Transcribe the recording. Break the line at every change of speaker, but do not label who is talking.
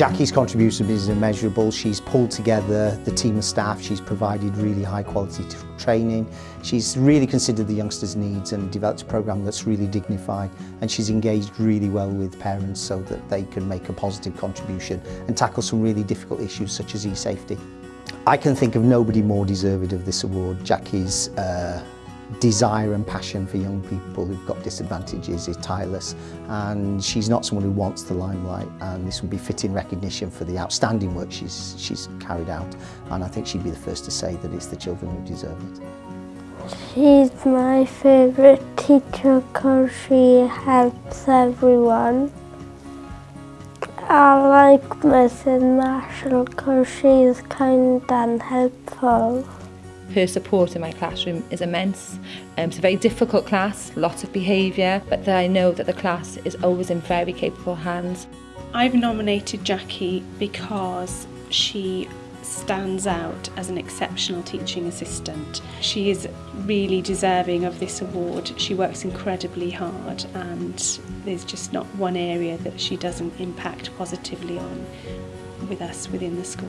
Jackie's contribution is immeasurable. She's pulled together the team of staff. She's provided really high quality training. She's really considered the youngsters' needs and developed a programme that's really dignified. And she's engaged really well with parents so that they can make a positive contribution and tackle some really difficult issues such as e-safety. I can think of nobody more deserving of this award. Jackie's uh, desire and passion for young people who've got disadvantages is tireless and she's not someone who wants the limelight and this would be fitting recognition for the outstanding work she's, she's carried out and I think she'd be the first to say that it's the children who deserve it.
She's my favourite teacher because she helps everyone. I like Mrs Marshall because she's kind and helpful
her support in my classroom is immense. Um, it's a very difficult class, lots of behaviour, but I know that the class is always in very capable hands.
I've nominated Jackie because she stands out as an exceptional teaching assistant. She is really deserving of this award. She works incredibly hard and there's just not one area that she doesn't impact positively on with us within the school.